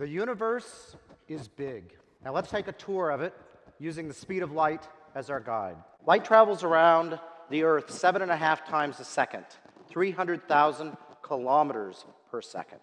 The universe is big. Now let's take a tour of it using the speed of light as our guide. Light travels around the Earth seven and a half times a second, 300,000 kilometers per second.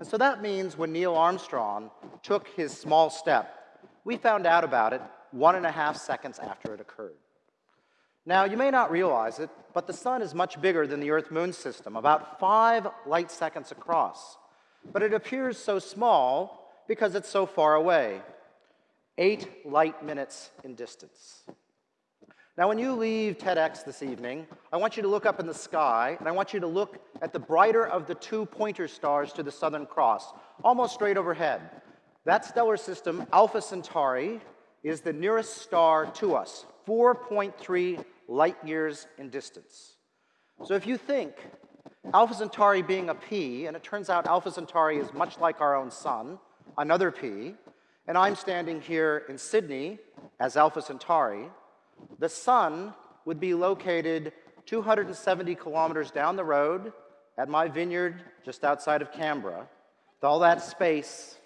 And so that means when Neil Armstrong took his small step, we found out about it one and a half seconds after it occurred. Now, you may not realize it, but the sun is much bigger than the Earth-Moon system, about five light seconds across. But it appears so small because it's so far away, eight light minutes in distance. Now, when you leave TEDx this evening, I want you to look up in the sky, and I want you to look at the brighter of the two pointer stars to the Southern Cross, almost straight overhead. That stellar system, Alpha Centauri, is the nearest star to us, 4.3 light years in distance. So if you think Alpha Centauri being a pea, and it turns out Alpha Centauri is much like our own sun, another pea, and I'm standing here in Sydney as Alpha Centauri, the sun would be located 270 kilometers down the road at my vineyard just outside of Canberra, with all that space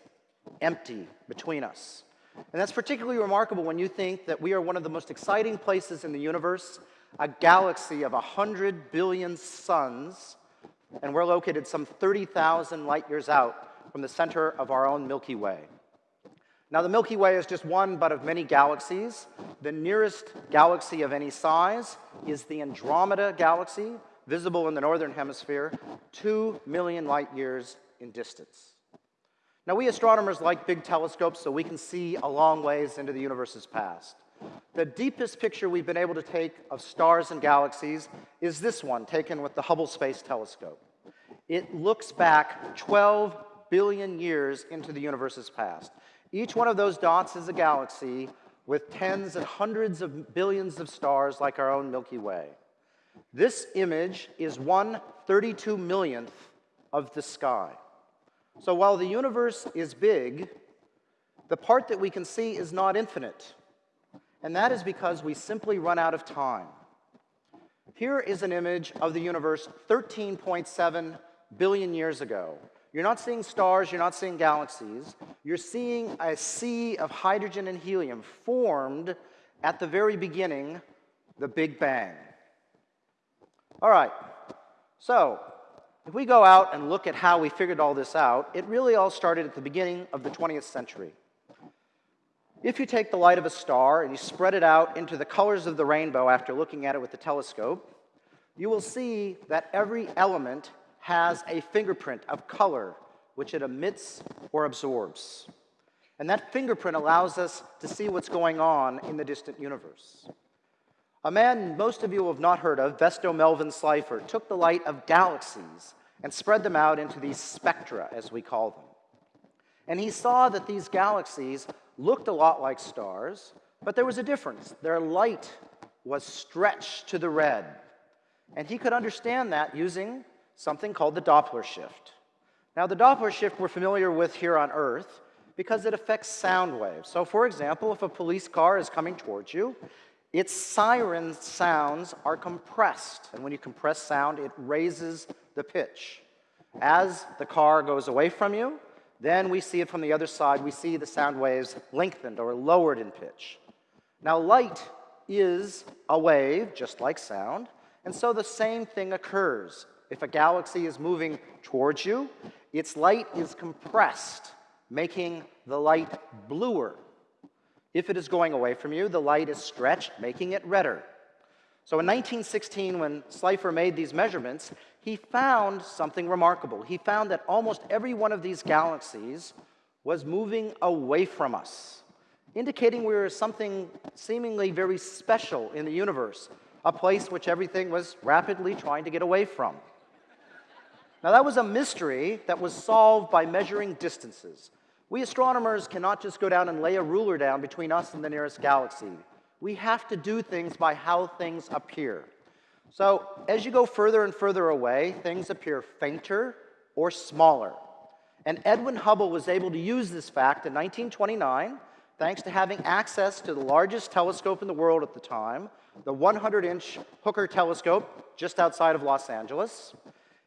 empty between us. And that's particularly remarkable when you think that we are one of the most exciting places in the universe, a galaxy of 100 billion suns, and we're located some 30,000 light years out from the center of our own Milky Way. Now, the Milky Way is just one but of many galaxies. The nearest galaxy of any size is the Andromeda Galaxy, visible in the northern hemisphere, 2 million light years in distance. Now, we astronomers like big telescopes so we can see a long ways into the universe's past. The deepest picture we've been able to take of stars and galaxies is this one, taken with the Hubble Space Telescope. It looks back 12 billion years into the universe's past. Each one of those dots is a galaxy with tens and hundreds of billions of stars like our own Milky Way. This image is one 32 millionth of the sky. So while the universe is big, the part that we can see is not infinite. And that is because we simply run out of time. Here is an image of the universe 13.7 billion years ago. You're not seeing stars, you're not seeing galaxies. You're seeing a sea of hydrogen and helium formed at the very beginning, the Big Bang. All right, so if we go out and look at how we figured all this out, it really all started at the beginning of the 20th century. If you take the light of a star and you spread it out into the colors of the rainbow after looking at it with the telescope, you will see that every element has a fingerprint of color which it emits or absorbs. And that fingerprint allows us to see what's going on in the distant universe. A man most of you have not heard of, Vesto Melvin Slipher, took the light of galaxies and spread them out into these spectra, as we call them. And he saw that these galaxies looked a lot like stars, but there was a difference. Their light was stretched to the red. And he could understand that using something called the Doppler shift. Now, the Doppler shift we're familiar with here on Earth because it affects sound waves. So, for example, if a police car is coming towards you, its siren sounds are compressed. And when you compress sound, it raises the pitch. As the car goes away from you, then we see it from the other side. We see the sound waves lengthened or lowered in pitch. Now, light is a wave, just like sound, and so the same thing occurs. If a galaxy is moving towards you, its light is compressed, making the light bluer. If it is going away from you, the light is stretched, making it redder. So in 1916, when Slipher made these measurements, he found something remarkable. He found that almost every one of these galaxies was moving away from us, indicating we were something seemingly very special in the universe, a place which everything was rapidly trying to get away from. Now, that was a mystery that was solved by measuring distances. We astronomers cannot just go down and lay a ruler down between us and the nearest galaxy. We have to do things by how things appear. So, as you go further and further away, things appear fainter or smaller. And Edwin Hubble was able to use this fact in 1929 thanks to having access to the largest telescope in the world at the time, the 100 inch Hooker telescope just outside of Los Angeles.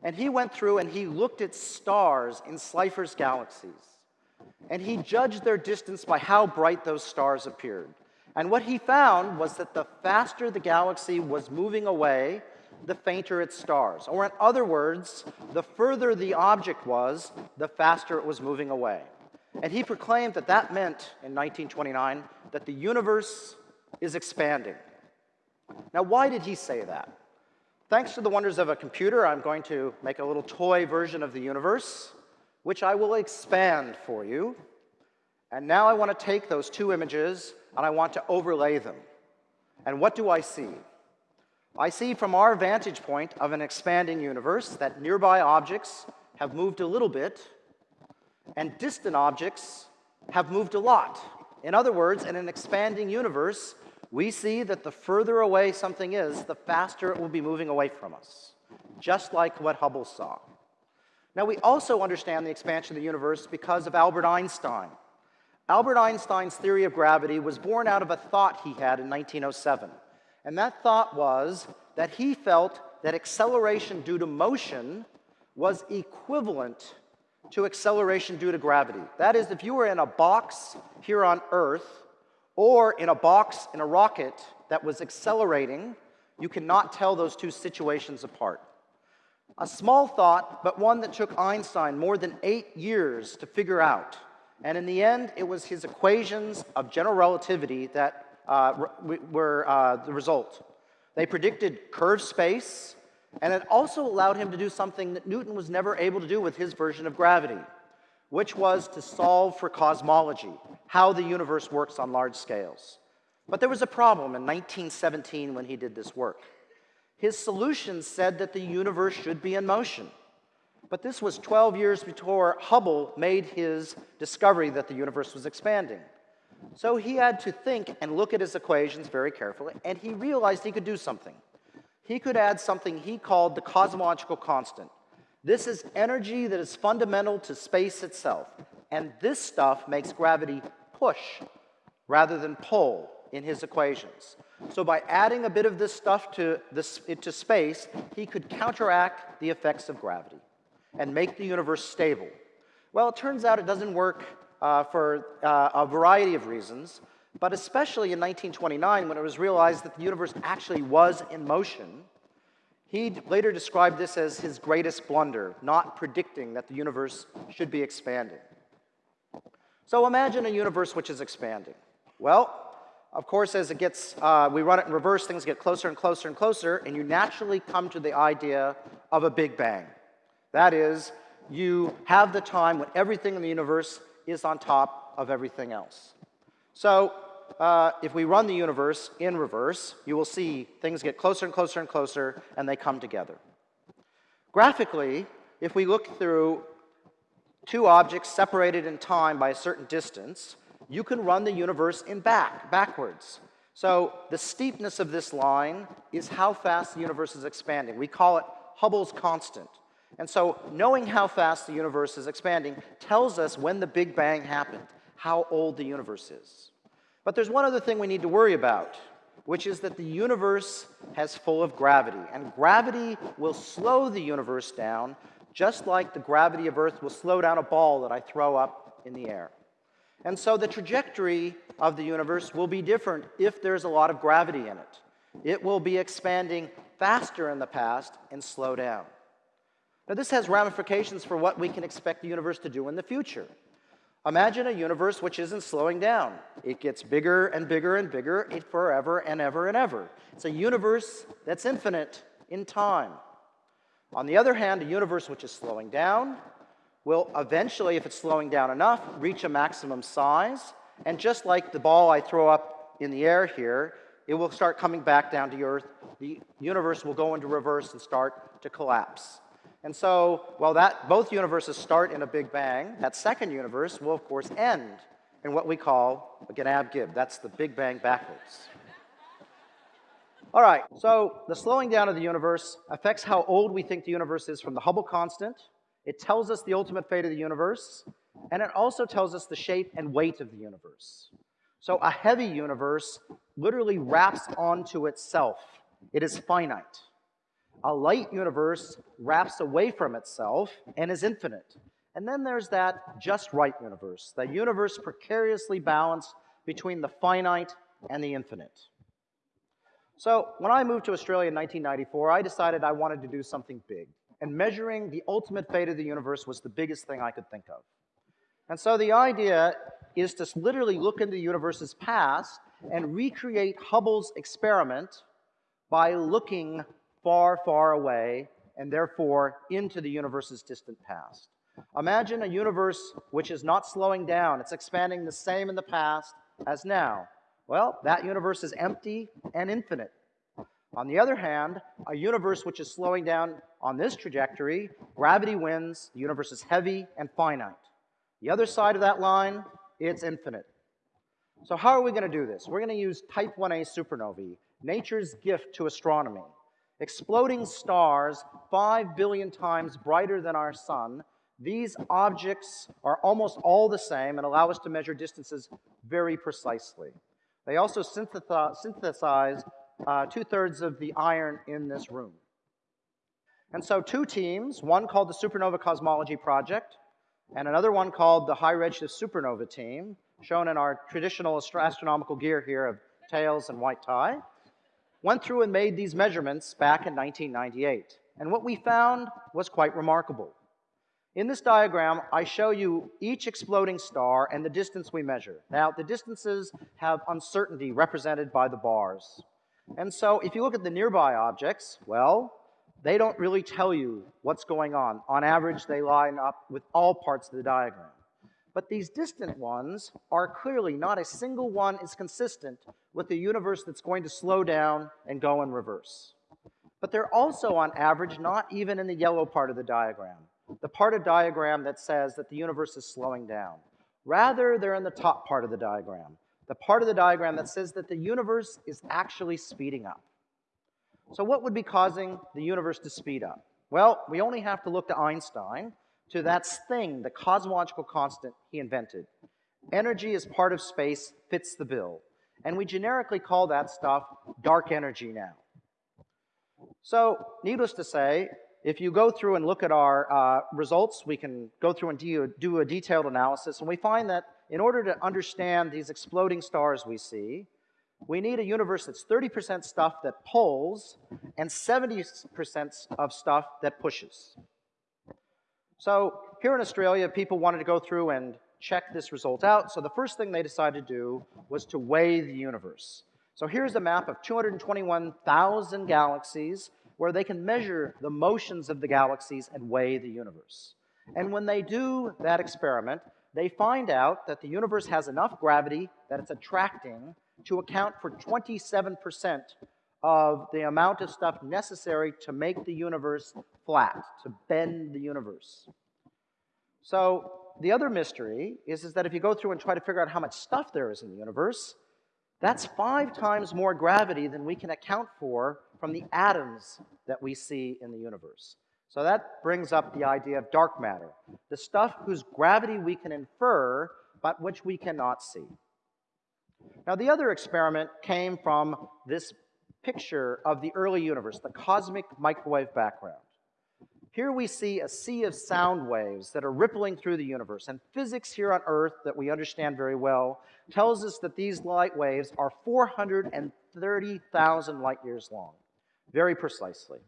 And he went through and he looked at stars in Slipher's galaxies. and he judged their distance by how bright those stars appeared. And what he found was that the faster the galaxy was moving away, the fainter its stars. Or, in other words, the further the object was, the faster it was moving away. And he proclaimed that that meant, in 1929, that the universe is expanding. Now, why did he say that? Thanks to the wonders of a computer, I'm going to make a little toy version of the universe, which I will expand for you. And now I want to take those two images and I want to overlay them. And what do I see? I see from our vantage point of an expanding universe that nearby objects have moved a little bit and distant objects have moved a lot. In other words, in an expanding universe, we see that the further away something is, the faster it will be moving away from us, just like what Hubble saw. Now, we also understand the expansion of the universe because of Albert Einstein. Albert Einstein's theory of gravity was born out of a thought he had in 1907. And that thought was that he felt that acceleration due to motion was equivalent to acceleration due to gravity. That is, if you were in a box here on Earth or in a box in a rocket that was accelerating, you cannot tell those two situations apart. A small thought, but one that took Einstein more than eight years to figure out. And in the end, it was his equations of general relativity that uh, were uh, the result. They predicted curved space, and it also allowed him to do something that Newton was never able to do with his version of gravity, which was to solve for cosmology, how the universe works on large scales. But there was a problem in 1917 when he did this work. His solution said that the universe should be in motion. But this was 12 years before Hubble made his discovery that the universe was expanding. So he had to think and look at his equations very carefully, and he realized he could do something. He could add something he called the cosmological constant. This is energy that is fundamental to space itself, and this stuff makes gravity push rather than pull in his equations. So by adding a bit of this stuff to, this, into space, he could counteract the effects of gravity and make the universe stable. Well, it turns out it doesn't work uh, for uh, a variety of reasons, but especially in 1929 when it was realized that the universe actually was in motion. He later described this as his greatest blunder, not predicting that the universe should be expanding. So imagine a universe which is expanding. Well, of course, as it gets, uh, we run it in reverse, things get closer and closer and closer, and you naturally come to the idea of a Big Bang. That is, you have the time when everything in the universe is on top of everything else. So uh, if we run the universe in reverse, you will see things get closer and closer and closer, and they come together. Graphically, if we look through two objects separated in time by a certain distance, you can run the universe in back, backwards. So the steepness of this line is how fast the universe is expanding. We call it Hubble's constant. And so knowing how fast the universe is expanding tells us when the Big Bang happened, how old the universe is. But there's one other thing we need to worry about, which is that the universe has full of gravity. And gravity will slow the universe down, just like the gravity of Earth will slow down a ball that I throw up in the air. And so the trajectory of the universe will be different if there's a lot of gravity in it. It will be expanding faster in the past and slow down. Now, this has ramifications for what we can expect the universe to do in the future. Imagine a universe which isn't slowing down. It gets bigger and bigger and bigger forever and ever and ever. It's a universe that's infinite in time. On the other hand, a universe which is slowing down will eventually, if it's slowing down enough, reach a maximum size. And just like the ball I throw up in the air here, it will start coming back down to Earth. The universe will go into reverse and start to collapse. And so, while that, both universes start in a Big Bang, that second universe will, of course, end in what we call a Gnab-Gib. That's the Big Bang backwards. All right, so the slowing down of the universe affects how old we think the universe is from the Hubble constant. It tells us the ultimate fate of the universe, and it also tells us the shape and weight of the universe. So a heavy universe literally wraps onto itself. It is finite. A light universe wraps away from itself and is infinite. And then there's that just right universe, the universe precariously balanced between the finite and the infinite. So when I moved to Australia in 1994, I decided I wanted to do something big. And measuring the ultimate fate of the universe was the biggest thing I could think of. And so the idea is to literally look into the universe's past and recreate Hubble's experiment by looking far, far away and therefore into the universe's distant past. Imagine a universe which is not slowing down, it's expanding the same in the past as now. Well, that universe is empty and infinite. On the other hand, a universe which is slowing down on this trajectory, gravity wins, the universe is heavy and finite. The other side of that line, it's infinite. So how are we going to do this? We're going to use type 1a supernovae, nature's gift to astronomy. Exploding stars 5 billion times brighter than our sun, these objects are almost all the same and allow us to measure distances very precisely. They also synthesize uh, two-thirds of the iron in this room. And so two teams, one called the Supernova Cosmology Project, and another one called the High Redshift Supernova Team, shown in our traditional astronomical gear here of tails and white tie, went through and made these measurements back in 1998. And what we found was quite remarkable. In this diagram, I show you each exploding star and the distance we measure. Now, the distances have uncertainty represented by the bars. And so if you look at the nearby objects, well, they don't really tell you what's going on. On average, they line up with all parts of the diagram. But these distant ones are clearly not a single one is consistent with the universe that's going to slow down and go in reverse. But they're also, on average, not even in the yellow part of the diagram the part of diagram that says that the universe is slowing down. Rather, they're in the top part of the diagram, the part of the diagram that says that the universe is actually speeding up. So what would be causing the universe to speed up? Well, we only have to look to Einstein, to that thing, the cosmological constant he invented. Energy as part of space fits the bill. And we generically call that stuff dark energy now. So, needless to say, if you go through and look at our uh, results, we can go through and do a detailed analysis, and we find that in order to understand these exploding stars we see, we need a universe that's 30% stuff that pulls and 70% of stuff that pushes. So here in Australia, people wanted to go through and check this result out. So the first thing they decided to do was to weigh the universe. So here's a map of 221,000 galaxies where they can measure the motions of the galaxies and weigh the universe. And when they do that experiment, they find out that the universe has enough gravity that it's attracting to account for 27% of the amount of stuff necessary to make the universe flat, to bend the universe. So the other mystery is, is that if you go through and try to figure out how much stuff there is in the universe, that's five times more gravity than we can account for from the atoms that we see in the universe. So that brings up the idea of dark matter, the stuff whose gravity we can infer, but which we cannot see. Now, the other experiment came from this picture of the early universe, the cosmic microwave background. Here we see a sea of sound waves that are rippling through the universe, and physics here on Earth that we understand very well tells us that these light waves are 430,000 light years long very precisely.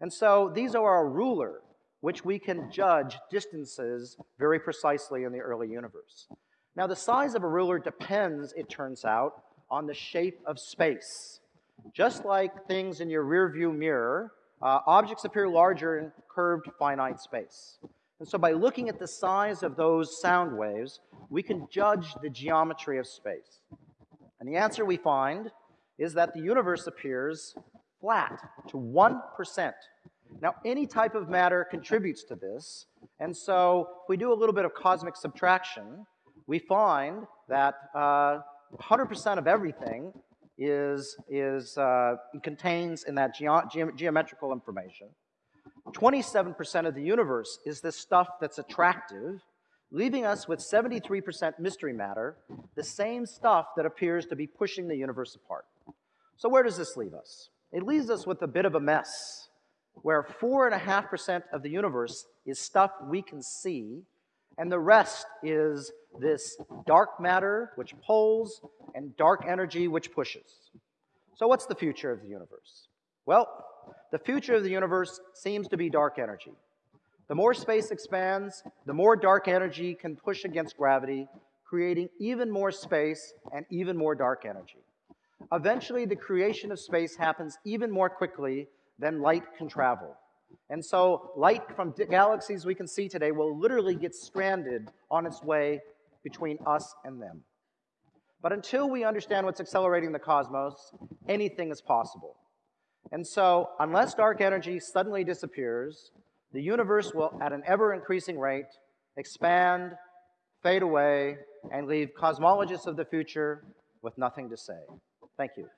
And so these are our ruler which we can judge distances very precisely in the early universe. Now, the size of a ruler depends, it turns out, on the shape of space. Just like things in your rearview mirror, uh, objects appear larger in curved finite space. And so by looking at the size of those sound waves, we can judge the geometry of space. And the answer we find is that the universe appears flat to 1%. Now, any type of matter contributes to this, and so if we do a little bit of cosmic subtraction, we find that 100% uh, of everything is, is uh, contains in that ge geometrical information. 27% of the universe is this stuff that's attractive, leaving us with 73% mystery matter, the same stuff that appears to be pushing the universe apart. So where does this leave us? It leaves us with a bit of a mess where 4.5% of the universe is stuff we can see, And the rest is this dark matter, which pulls, and dark energy, which pushes. So, what's the future of the universe? Well, the future of the universe seems to be dark energy. The more space expands, the more dark energy can push against gravity, creating even more space and even more dark energy. Eventually, the creation of space happens even more quickly than light can travel. And so, light from galaxies we can see today will literally get stranded on its way between us and them. But until we understand what's accelerating the cosmos, anything is possible. And so, unless dark energy suddenly disappears, the universe will, at an ever increasing rate, expand, fade away, and leave cosmologists of the future with nothing to say. Thank you.